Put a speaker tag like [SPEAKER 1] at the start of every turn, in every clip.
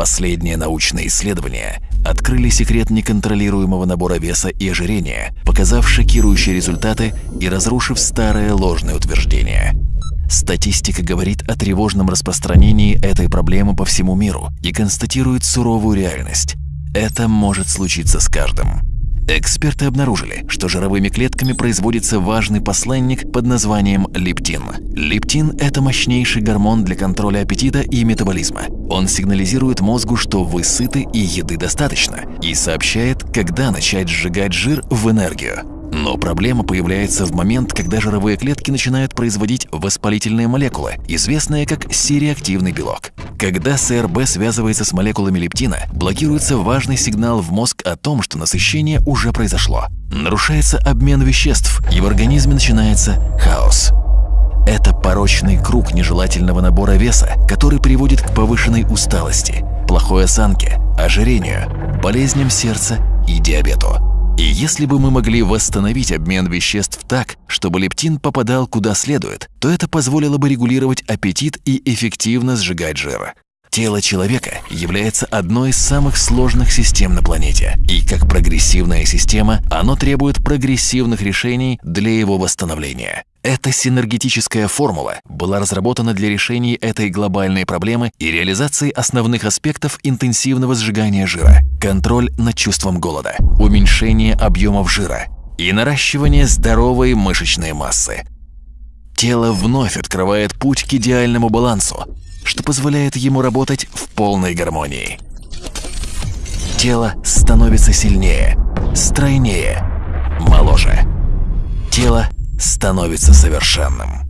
[SPEAKER 1] Последние научные исследования открыли секрет неконтролируемого набора веса и ожирения, показав шокирующие результаты и разрушив старое ложное утверждение. Статистика говорит о тревожном распространении этой проблемы по всему миру и констатирует суровую реальность. Это может случиться с каждым. Эксперты обнаружили, что жировыми клетками производится важный посланник под названием лептин. Лептин – это мощнейший гормон для контроля аппетита и метаболизма. Он сигнализирует мозгу, что вы сыты и еды достаточно, и сообщает, когда начать сжигать жир в энергию. Но проблема появляется в момент, когда жировые клетки начинают производить воспалительные молекулы, известные как сереактивный белок. Когда СРБ связывается с молекулами лептина, блокируется важный сигнал в мозг о том, что насыщение уже произошло. Нарушается обмен веществ, и в организме начинается хаос. Это порочный круг нежелательного набора веса, который приводит к повышенной усталости, плохой осанке, ожирению, болезням сердца и диабету. И если бы мы могли восстановить обмен веществ так, чтобы лептин попадал куда следует, то это позволило бы регулировать аппетит и эффективно сжигать жир. Тело человека является одной из самых сложных систем на планете, и как прогрессивная система оно требует прогрессивных решений для его восстановления. Эта синергетическая формула была разработана для решения этой глобальной проблемы и реализации основных аспектов интенсивного сжигания жира. Контроль над чувством голода, уменьшение объемов жира и наращивание здоровой мышечной массы. Тело вновь открывает путь к идеальному балансу, что позволяет ему работать в полной гармонии. Тело становится сильнее, стройнее, моложе. Тело становится совершенным.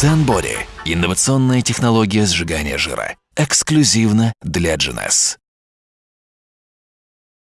[SPEAKER 1] Zenbody – инновационная технология сжигания жира. Эксклюзивно для GNS.